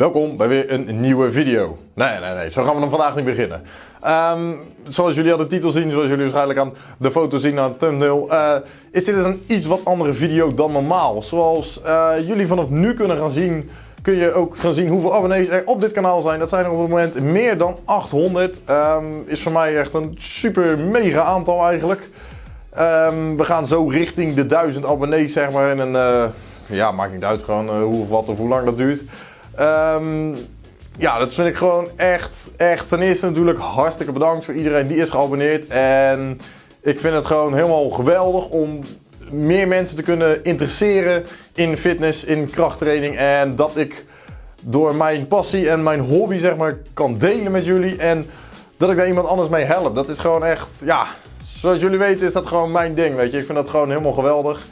Welkom bij weer een nieuwe video. Nee, nee, nee, zo gaan we dan vandaag niet beginnen. Ehm, zoals jullie al de titel zien, zoals jullie waarschijnlijk aan de foto zien aan het thumbnail, uh, is dit een iets wat andere video dan normaal. Zoals uh, jullie vanaf nu kunnen gaan zien, kun je ook gaan zien hoeveel abonnees er op dit kanaal zijn. Dat zijn er op het moment meer dan 800. Um, ehm, is voor mij echt een super mega aantal eigenlijk. Um, we gaan zo richting de 1000 abonnees, zeg maar. En uh, ja, maakt niet uit gewoon hoe of wat of hoe lang dat duurt. Um, ja, dat vind ik gewoon echt, echt. Ten eerste natuurlijk hartstikke bedankt voor iedereen die is geabonneerd. En ik vind het gewoon helemaal geweldig om meer mensen te kunnen interesseren in fitness, in krachttraining. En dat ik door mijn passie en mijn hobby zeg maar kan delen met jullie. En dat ik daar iemand anders mee help. Dat is gewoon echt, ja, zoals jullie weten is dat gewoon mijn ding, weet je. Ik vind dat gewoon helemaal geweldig.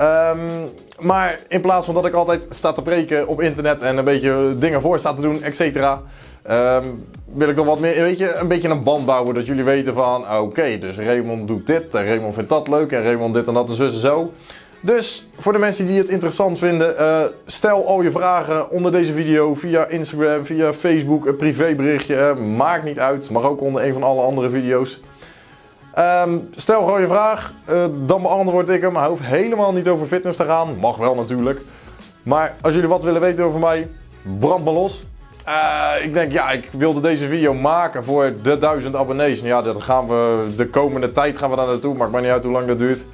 Um, maar in plaats van dat ik altijd sta te preken op internet en een beetje dingen voor sta te doen, et cetera. Um, wil ik nog wat meer, weet je, een beetje een band bouwen. Dat jullie weten van, oké, dus Raymond doet dit en Raymond vindt dat leuk en Raymond dit en dat en zus en zo. Dus voor de mensen die het interessant vinden, uh, stel al je vragen onder deze video via Instagram, via Facebook, een privéberichtje. Uh, maakt niet uit, mag ook onder een van alle andere video's. Um, stel gewoon je vraag, uh, dan beantwoord ik hem. Hij hoeft helemaal niet over fitness te gaan. Mag wel natuurlijk. Maar als jullie wat willen weten over mij, brand maar los. Uh, ik denk, ja, ik wilde deze video maken voor de 1000 abonnees. Ja, dat gaan we de komende tijd gaan we daar naartoe. Maakt maar niet uit hoe lang dat duurt.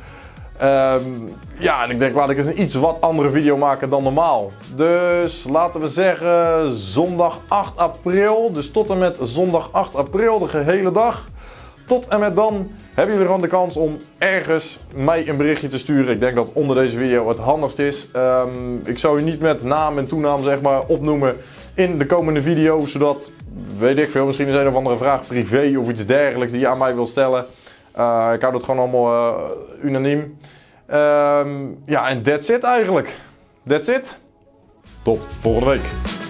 Um, ja, en ik denk, laat ik eens een iets wat andere video maken dan normaal. Dus laten we zeggen zondag 8 april. Dus tot en met zondag 8 april, de gehele dag. Tot en met dan hebben jullie gewoon de kans om ergens mij een berichtje te sturen. Ik denk dat onder deze video het handigst is. Um, ik zou je niet met naam en toenaam zeg maar opnoemen in de komende video. Zodat, weet ik veel, misschien is een of andere vraag privé of iets dergelijks die je aan mij wil stellen. Uh, ik hou dat gewoon allemaal uh, unaniem. Um, ja, en that's it eigenlijk. That's it. Tot volgende week.